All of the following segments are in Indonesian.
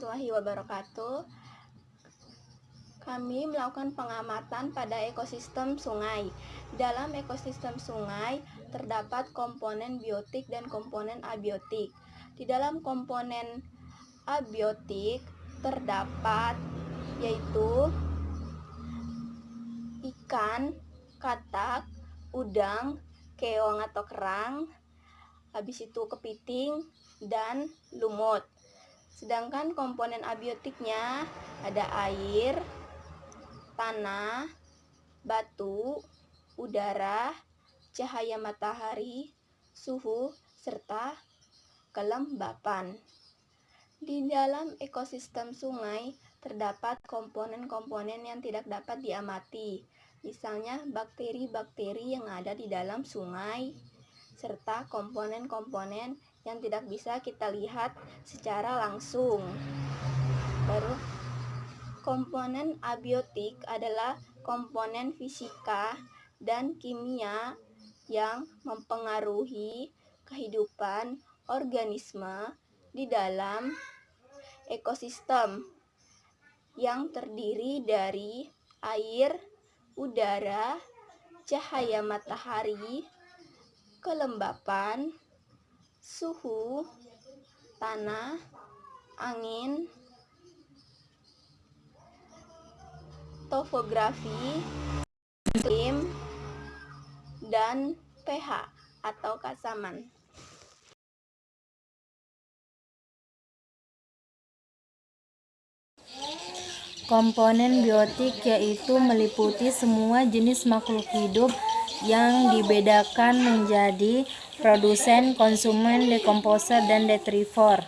warahmatullahi wabarakatuh. Kami melakukan pengamatan pada ekosistem sungai. Dalam ekosistem sungai terdapat komponen biotik dan komponen abiotik. Di dalam komponen abiotik terdapat yaitu ikan, katak, udang, keong atau kerang, habis itu kepiting, dan lumut. Sedangkan komponen abiotiknya ada air, tanah, batu, udara, cahaya matahari, suhu, serta kelembapan. Di dalam ekosistem sungai terdapat komponen-komponen yang tidak dapat diamati, misalnya bakteri-bakteri yang ada di dalam sungai, serta komponen-komponen yang tidak bisa kita lihat secara langsung. Baru komponen abiotik adalah komponen fisika dan kimia yang mempengaruhi kehidupan organisme di dalam ekosistem yang terdiri dari air, udara, cahaya matahari, kelembapan, suhu, tanah, angin, topografi, iklim, dan pH atau kasaman. Komponen biotik yaitu meliputi semua jenis makhluk hidup yang dibedakan menjadi produsen, konsumen, dekomposer, dan detritivor.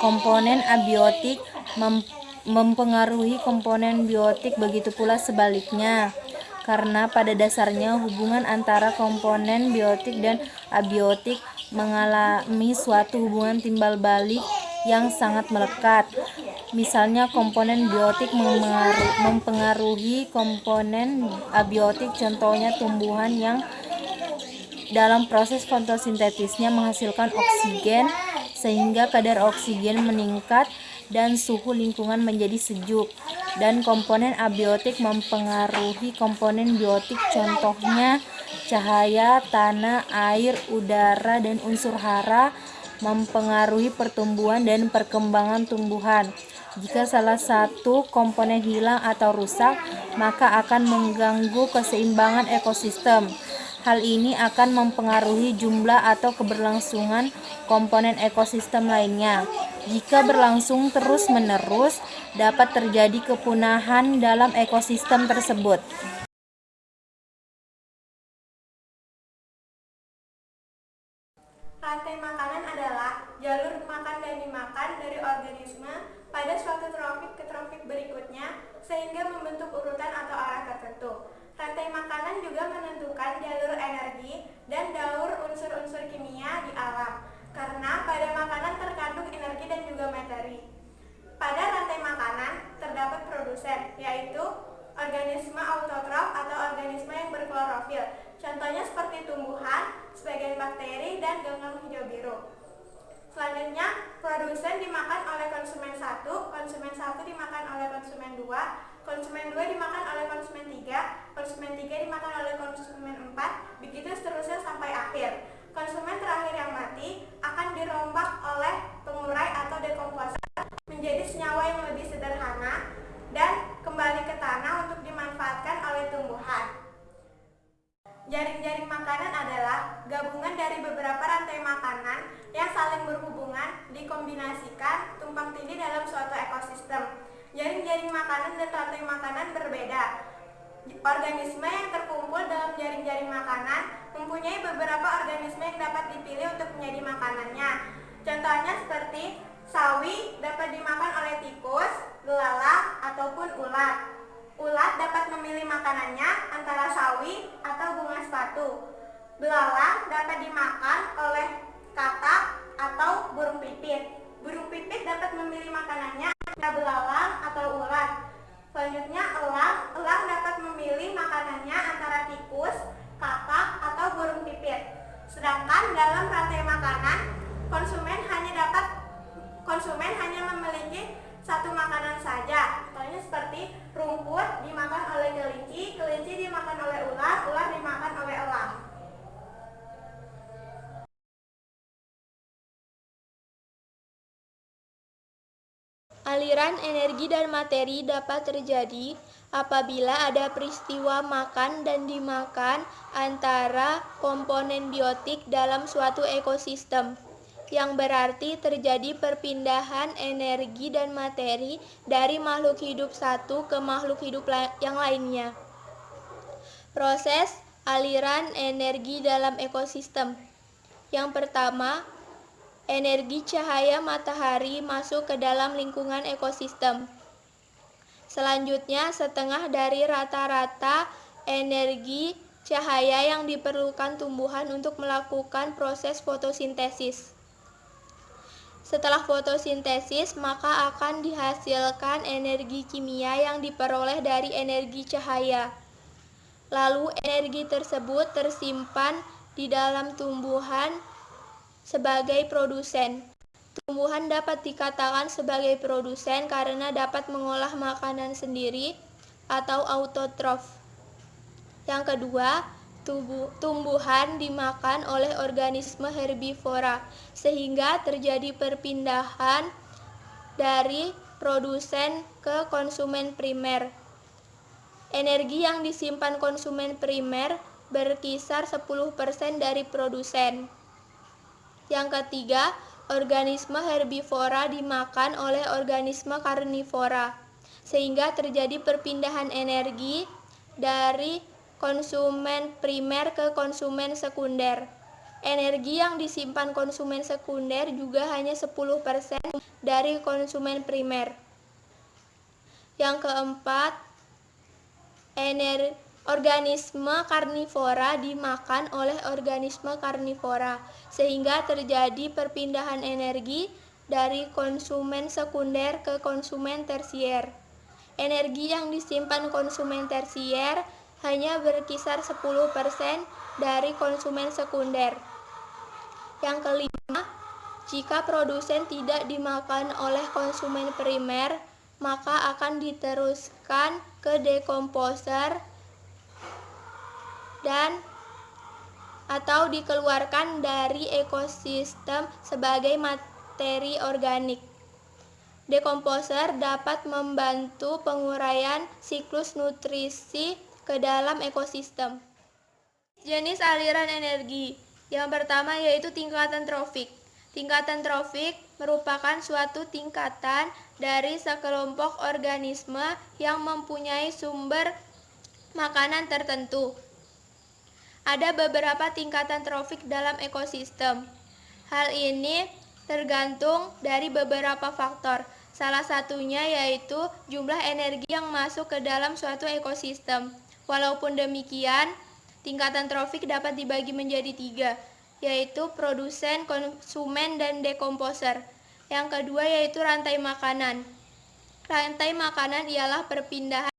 Komponen abiotik mem mempengaruhi komponen biotik begitu pula sebaliknya karena pada dasarnya hubungan antara komponen biotik dan abiotik mengalami suatu hubungan timbal balik yang sangat melekat. Misalnya komponen biotik mempengaruhi komponen abiotik, contohnya tumbuhan yang dalam proses fotosintetisnya menghasilkan oksigen sehingga kadar oksigen meningkat dan suhu lingkungan menjadi sejuk dan komponen abiotik mempengaruhi komponen biotik contohnya cahaya, tanah, air, udara, dan unsur hara mempengaruhi pertumbuhan dan perkembangan tumbuhan. Jika salah satu komponen hilang atau rusak, maka akan mengganggu keseimbangan ekosistem. Hal ini akan mempengaruhi jumlah atau keberlangsungan komponen ekosistem lainnya. Jika berlangsung terus-menerus, dapat terjadi kepunahan dalam ekosistem tersebut. Rantai makanan adalah jalur makan dan dimakan dari organisme pada suatu trofik ke trofik berikutnya sehingga membentuk urutan atau arah tertentu. Rantai makanan juga menentukan jalur energi dan daur unsur-unsur kimia di alam karena pada makanan terkandung energi dan juga materi. Pada rantai makanan terdapat produsen yaitu organisme autotrof atau organisme yang berklorofil. Contohnya seperti tumbuhan, sebagian bakteri, dan ganggang hijau biru. Selanjutnya, produsen dimakan oleh konsumen satu, konsumen satu dimakan oleh konsumen dua, konsumen dua dimakan oleh konsumen tiga, konsumen tiga dimakan oleh konsumen empat, begitu seterusnya sampai akhir. Konsumen terakhir yang mati akan dirombak oleh pengurai atau dekomposer menjadi senyawa yang lebih sederhana dan kembali ke tanah untuk dimanfaatkan oleh tumbuhan. Jaring-jaring makanan adalah gabungan dari beberapa rantai makanan yang saling berhubungan dikombinasikan tumpang tindih dalam suatu ekosistem. Jaring-jaring makanan dan rantai makanan berbeda. Organisme yang terkumpul dalam jaring-jaring makanan mempunyai beberapa organisme yang dapat dipilih untuk menjadi makanannya. Contohnya seperti sawi dapat dimakan oleh tikus, belalang, ataupun ulat. Ulat dapat memilih makanannya antara sawi atau bunga sepatu. Belalang dapat dimakan oleh katak atau burung pipit. Burung pipit dapat memilih makanannya antara belalang atau ulat. Selanjutnya elang, elang dapat memilih makanannya antara tikus, katak, atau burung pipit. Sedangkan dalam rantai makanan, konsumen hanya dapat konsumen hanya memiliki satu makanan saja. Contohnya seperti rumput dimakan oleh kelinci, kelinci dimakan oleh ular, ular dimakan oleh elang. Aliran energi dan materi dapat terjadi apabila ada peristiwa makan dan dimakan antara komponen biotik dalam suatu ekosistem, yang berarti terjadi perpindahan energi dan materi dari makhluk hidup satu ke makhluk hidup yang lainnya. Proses aliran energi dalam ekosistem. Yang pertama, energi cahaya matahari masuk ke dalam lingkungan ekosistem. Selanjutnya, setengah dari rata-rata energi cahaya yang diperlukan tumbuhan untuk melakukan proses fotosintesis. Setelah fotosintesis, maka akan dihasilkan energi kimia yang diperoleh dari energi cahaya. Lalu, energi tersebut tersimpan di dalam tumbuhan sebagai produsen. Tumbuhan dapat dikatakan sebagai produsen karena dapat mengolah makanan sendiri atau autotrof. Yang kedua, tumbuhan dimakan oleh organisme herbivora sehingga terjadi perpindahan dari produsen ke konsumen primer. Energi yang disimpan konsumen primer berkisar 10% dari produsen. Yang ketiga, organisme herbivora dimakan oleh organisme karnivora, sehingga terjadi perpindahan energi dari konsumen primer ke konsumen sekunder. Energi yang disimpan konsumen sekunder juga hanya 10% dari konsumen primer. Yang keempat, energi Organisme karnivora dimakan oleh organisme karnivora, sehingga terjadi perpindahan energi dari konsumen sekunder ke konsumen tersier. Energi yang disimpan konsumen tersier hanya berkisar 10% dari konsumen sekunder. Yang kelima, jika produsen tidak dimakan oleh konsumen primer, maka akan diteruskan ke dekomposer dan atau dikeluarkan dari ekosistem sebagai materi organik. Dekomposer dapat membantu penguraian siklus nutrisi ke dalam ekosistem. Jenis aliran energi yang pertama yaitu tingkatan trofik. Tingkatan trofik merupakan suatu tingkatan dari sekelompok organisme yang mempunyai sumber makanan tertentu ada beberapa tingkatan trofik dalam ekosistem. Hal ini tergantung dari beberapa faktor. Salah satunya yaitu jumlah energi yang masuk ke dalam suatu ekosistem. Walaupun demikian, tingkatan trofik dapat dibagi menjadi tiga, yaitu produsen, konsumen, dan dekomposer. Yang kedua yaitu rantai makanan. Rantai makanan ialah perpindahan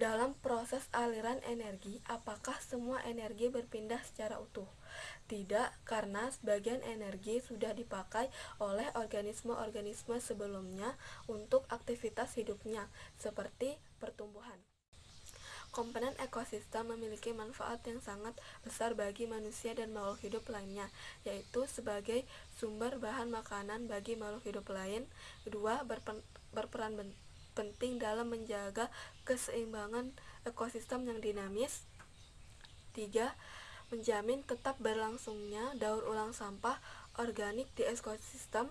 Dalam proses aliran energi, apakah semua energi berpindah secara utuh? Tidak, karena sebagian energi sudah dipakai oleh organisme-organisme sebelumnya untuk aktivitas hidupnya, seperti pertumbuhan. Komponen ekosistem memiliki manfaat yang sangat besar bagi manusia dan makhluk hidup lainnya, yaitu sebagai sumber bahan makanan bagi makhluk hidup lain. Kedua, berperan penting dalam menjaga keseimbangan ekosistem yang dinamis. 3. Menjamin tetap berlangsungnya daur ulang sampah organik di ekosistem.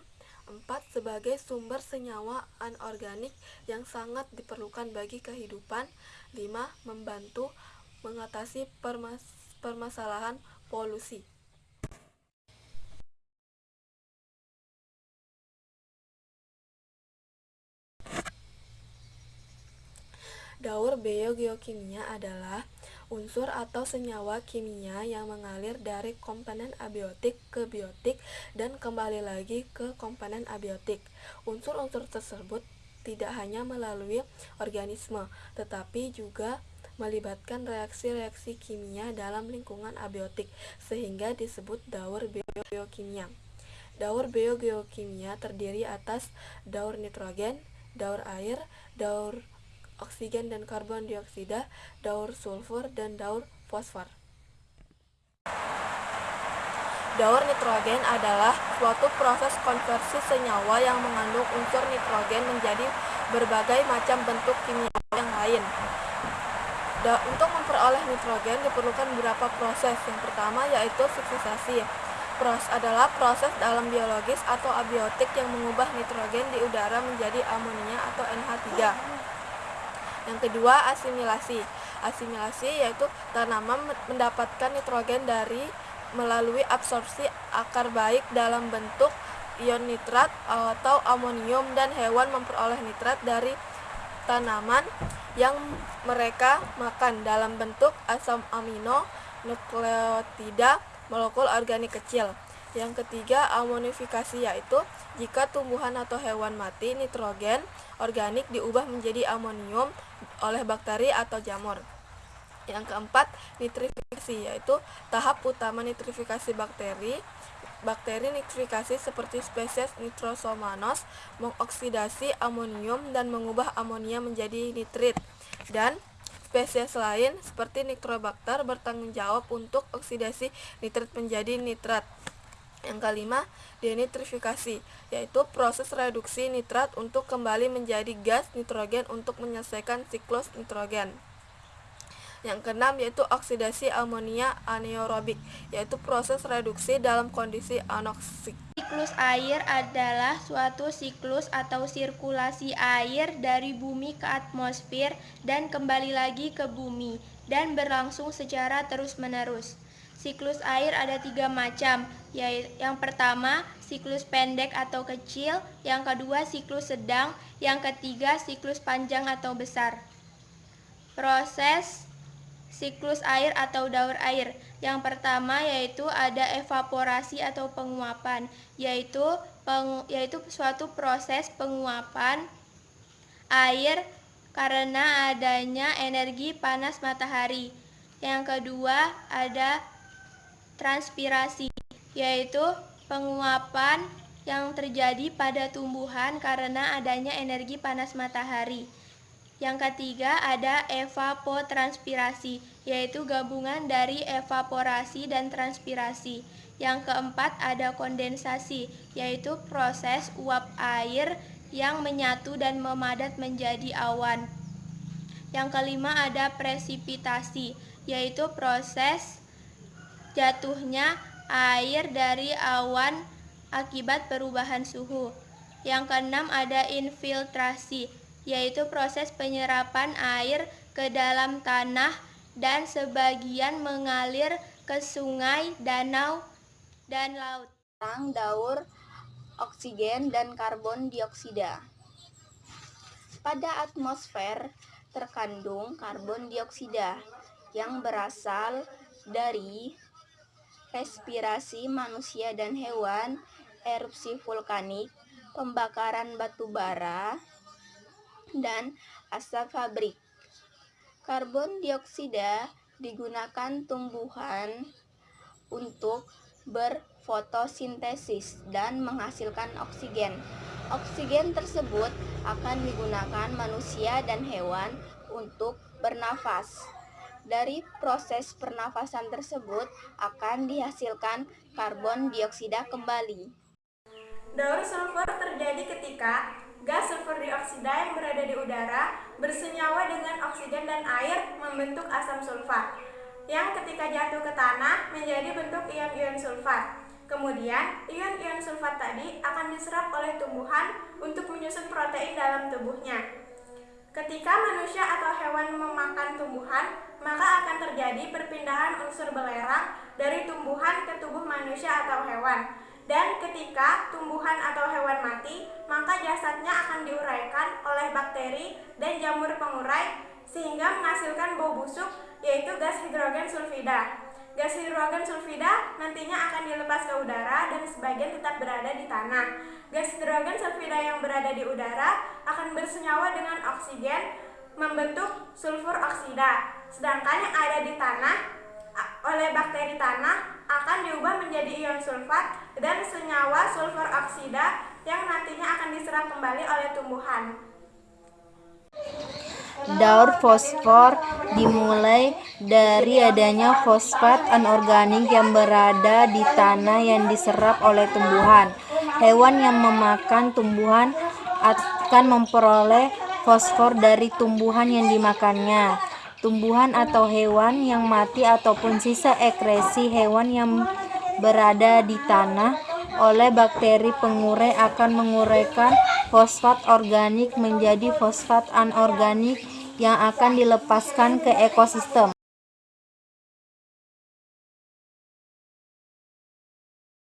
4. Sebagai sumber senyawa anorganik yang sangat diperlukan bagi kehidupan. 5. Membantu mengatasi permas permasalahan polusi. Daur biogeokimia adalah unsur atau senyawa kimia yang mengalir dari komponen abiotik ke biotik dan kembali lagi ke komponen abiotik. Unsur-unsur tersebut tidak hanya melalui organisme, tetapi juga melibatkan reaksi-reaksi kimia dalam lingkungan abiotik, sehingga disebut daur biogeokimia. Daur biogeokimia terdiri atas daur nitrogen, daur air, daur oksigen dan karbon dioksida, daur sulfur, dan daur fosfor. Daur nitrogen adalah suatu proses konversi senyawa yang mengandung unsur nitrogen menjadi berbagai macam bentuk kimia yang lain. Da, untuk memperoleh nitrogen diperlukan beberapa proses. Yang pertama yaitu suksisasi. Proses adalah proses dalam biologis atau abiotik yang mengubah nitrogen di udara menjadi amonia atau NH3. Yang kedua, asimilasi. Asimilasi yaitu tanaman mendapatkan nitrogen dari melalui absorpsi akar baik dalam bentuk ion nitrat atau amonium dan hewan memperoleh nitrat dari tanaman yang mereka makan dalam bentuk asam amino, nukleotida, molekul organik kecil. Yang ketiga, amonifikasi yaitu jika tumbuhan atau hewan mati, nitrogen organik diubah menjadi amonium oleh bakteri atau jamur. Yang keempat, nitrifikasi yaitu tahap utama nitrifikasi bakteri. Bakteri nitrifikasi seperti spesies Nitrosomonas mengoksidasi amonium dan mengubah amonia menjadi nitrit. Dan spesies lain seperti Nitrobacter bertanggung jawab untuk oksidasi nitrit menjadi nitrat. Yang kelima, denitrifikasi, yaitu proses reduksi nitrat untuk kembali menjadi gas nitrogen untuk menyelesaikan siklus nitrogen. Yang keenam yaitu oksidasi amonia anaerobik, yaitu proses reduksi dalam kondisi anoksik. Siklus air adalah suatu siklus atau sirkulasi air dari bumi ke atmosfer dan kembali lagi ke bumi dan berlangsung secara terus-menerus. Siklus air ada tiga macam, yaitu yang pertama siklus pendek atau kecil, yang kedua siklus sedang, yang ketiga siklus panjang atau besar. Proses siklus air atau daur air. Yang pertama yaitu ada evaporasi atau penguapan, yaitu peng, yaitu suatu proses penguapan air karena adanya energi panas matahari. Yang kedua ada transpirasi, yaitu penguapan yang terjadi pada tumbuhan karena adanya energi panas matahari. Yang ketiga ada evapotranspirasi, yaitu gabungan dari evaporasi dan transpirasi. Yang keempat ada kondensasi, yaitu proses uap air yang menyatu dan memadat menjadi awan. Yang kelima ada presipitasi, yaitu proses jatuhnya air dari awan akibat perubahan suhu. Yang keenam ada infiltrasi, yaitu proses penyerapan air ke dalam tanah dan sebagian mengalir ke sungai, danau, dan laut. Daur oksigen dan karbon dioksida. Pada atmosfer terkandung karbon dioksida yang berasal dari respirasi manusia dan hewan, erupsi vulkanik, pembakaran batu bara, dan asap pabrik. Karbon dioksida digunakan tumbuhan untuk berfotosintesis dan menghasilkan oksigen. Oksigen tersebut akan digunakan manusia dan hewan untuk bernafas. Dari proses pernafasan tersebut akan dihasilkan karbon dioksida kembali. Daur sulfur terjadi ketika gas sulfur dioksida yang berada di udara bersenyawa dengan oksigen dan air membentuk asam sulfat yang ketika jatuh ke tanah menjadi bentuk ion-ion sulfat. Kemudian, ion-ion sulfat tadi akan diserap oleh tumbuhan untuk menyusun protein dalam tubuhnya. Ketika manusia atau hewan memakan tumbuhan, maka akan terjadi perpindahan unsur belerang dari tumbuhan ke tubuh manusia atau hewan. Dan ketika tumbuhan atau hewan mati, maka jasadnya akan diuraikan oleh bakteri dan jamur pengurai sehingga menghasilkan bau busuk yaitu gas hidrogen sulfida. Gas hidrogen sulfida nantinya akan dilepas ke udara dan sebagian tetap berada di tanah. Gas hidrogen sulfida yang berada di udara akan bersenyawa dengan oksigen membentuk sulfur oksida. Sedangkan yang ada di tanah oleh bakteri tanah akan diubah menjadi ion sulfat dan senyawa sulfur oksida yang nantinya akan diserap kembali oleh tumbuhan. Daur fosfor dimulai dari adanya fosfat anorganik yang berada di tanah yang diserap oleh tumbuhan. Hewan yang memakan tumbuhan akan memperoleh fosfor dari tumbuhan yang dimakannya. Tumbuhan atau hewan yang mati ataupun sisa ekresi hewan yang berada di tanah oleh bakteri pengurai akan menguraikan fosfat organik menjadi fosfat anorganik yang akan dilepaskan ke ekosistem.